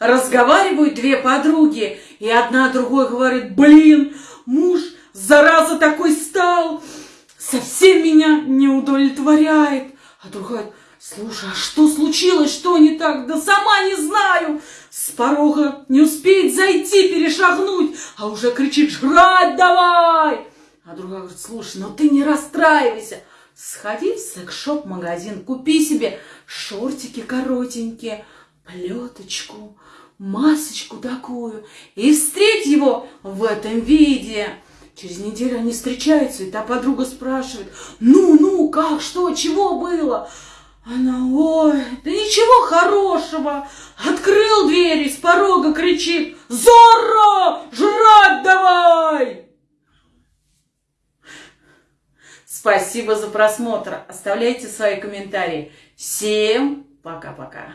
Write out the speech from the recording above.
Разговаривают две подруги, и одна другой говорит, блин, муж, зараза такой стал, совсем меня не удовлетворяет. А другая, слушай, а что случилось, что не так? Да сама не знаю. С порога не успеет зайти, перешагнуть, а уже кричит, жрать давай. А другая говорит, слушай, ну ты не расстраивайся. Сходи в секс-шоп-магазин, купи себе шортики коротенькие, плеточку, масочку такую и встреть его в этом виде. Через неделю они встречаются, и та подруга спрашивает, ну, ну, как, что, чего было? Она, ой, да ничего хорошего. Открыл дверь и с порога кричит, Зорро, жрать давай! Спасибо за просмотр. Оставляйте свои комментарии. Всем пока-пока.